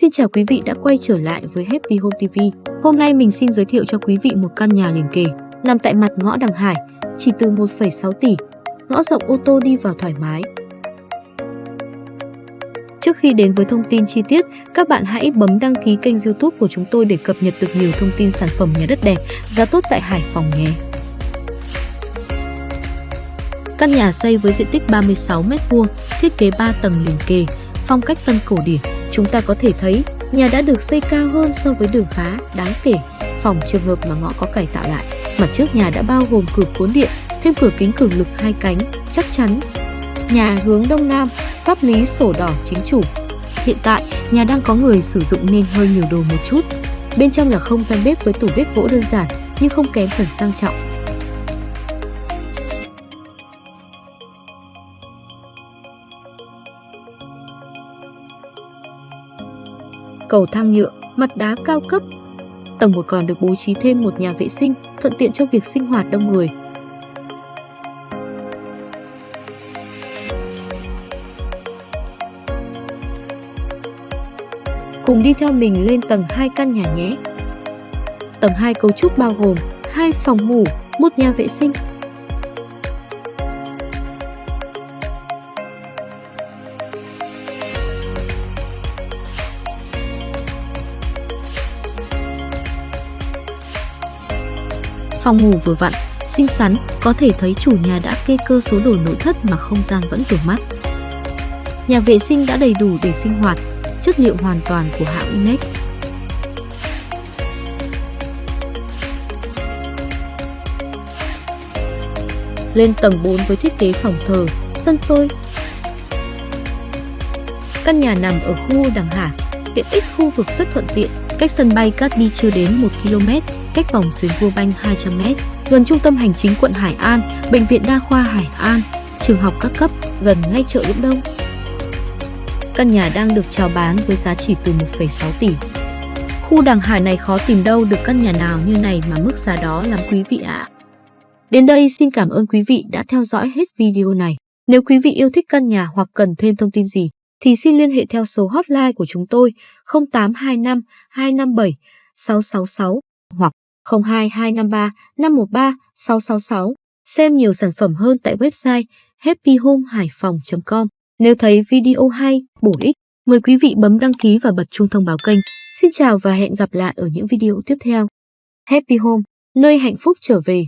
Xin chào quý vị đã quay trở lại với Happy Home TV. Hôm nay mình xin giới thiệu cho quý vị một căn nhà liền kề, nằm tại mặt ngõ Đằng Hải, chỉ từ 1,6 tỷ. Ngõ rộng ô tô đi vào thoải mái. Trước khi đến với thông tin chi tiết, các bạn hãy bấm đăng ký kênh youtube của chúng tôi để cập nhật được nhiều thông tin sản phẩm nhà đất đẹp, giá tốt tại Hải Phòng nhé. Căn nhà xây với diện tích 36m2, thiết kế 3 tầng liền kề, phong cách tân cổ điển. Chúng ta có thể thấy, nhà đã được xây cao hơn so với đường khá, đáng kể. Phòng trường hợp mà ngõ có cải tạo lại, mặt trước nhà đã bao gồm cửa cuốn điện, thêm cửa kính cường lực hai cánh, chắc chắn. Nhà hướng đông nam, pháp lý sổ đỏ chính chủ. Hiện tại, nhà đang có người sử dụng nên hơi nhiều đồ một chút. Bên trong là không gian bếp với tủ bếp gỗ đơn giản nhưng không kém phần sang trọng. Cầu thang nhựa, mặt đá cao cấp. Tầng 1 còn được bố trí thêm một nhà vệ sinh, thuận tiện cho việc sinh hoạt đông người. Cùng đi theo mình lên tầng 2 căn nhà nhé. Tầng 2 cấu trúc bao gồm hai phòng ngủ, một nhà vệ sinh, Phòng ngủ vừa vặn, xinh xắn, có thể thấy chủ nhà đã kê cơ số đồ nội thất mà không gian vẫn vừa mắt. Nhà vệ sinh đã đầy đủ để sinh hoạt, chất liệu hoàn toàn của hãng Inex. Lên tầng 4 với thiết kế phòng thờ, sân phơi. Căn nhà nằm ở khu Đằng Hà, tiện ích khu vực rất thuận tiện, cách sân bay Cát Bi chưa đến 1 km, cách vòng xuyến vua banh 200m, gần trung tâm hành chính quận Hải An, bệnh viện đa khoa Hải An, trường học các cấp, gần ngay chợ Lũng Đông. Căn nhà đang được chào bán với giá chỉ từ 1,6 tỷ. Khu Đàng Hải này khó tìm đâu được căn nhà nào như này mà mức giá đó lắm quý vị ạ. Đến đây xin cảm ơn quý vị đã theo dõi hết video này. Nếu quý vị yêu thích căn nhà hoặc cần thêm thông tin gì, thì xin liên hệ theo số hotline của chúng tôi 0825 257 666 hoặc 02253 513 666. Xem nhiều sản phẩm hơn tại website happyhomehaiphong.com. Nếu thấy video hay, bổ ích, mời quý vị bấm đăng ký và bật chuông thông báo kênh. Xin chào và hẹn gặp lại ở những video tiếp theo. Happy Home, nơi hạnh phúc trở về.